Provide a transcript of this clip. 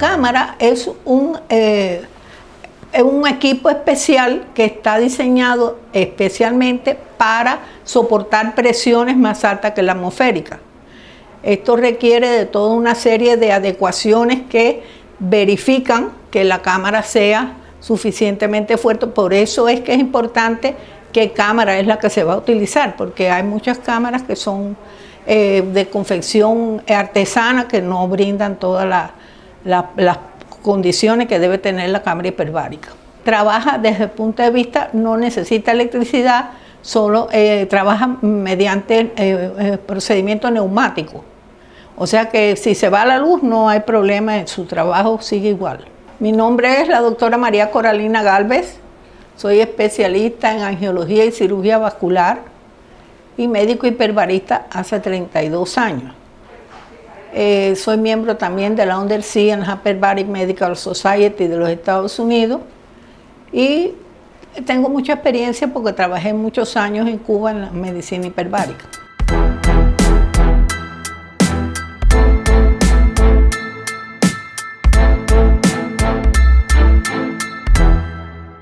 La cámara es un, eh, un equipo especial que está diseñado especialmente para soportar presiones más altas que la atmosférica. Esto requiere de toda una serie de adecuaciones que verifican que la cámara sea suficientemente fuerte. Por eso es que es importante qué cámara es la que se va a utilizar, porque hay muchas cámaras que son eh, de confección artesana que no brindan las condiciones que debe tener la cámara hiperbárica. Trabaja desde el punto de vista, no necesita electricidad, solo eh, trabaja mediante eh, procedimiento neumático. O sea que si se va la luz no hay problema, su trabajo sigue igual. Mi nombre es la doctora María Coralina Galvez, soy especialista en angiología y cirugía vascular y médico hiperbarista hace 32 años. Eh, soy miembro también de la Undersea and Hyperbaric Medical Society de los Estados Unidos y tengo mucha experiencia porque trabajé muchos años en Cuba en la medicina hiperbárica.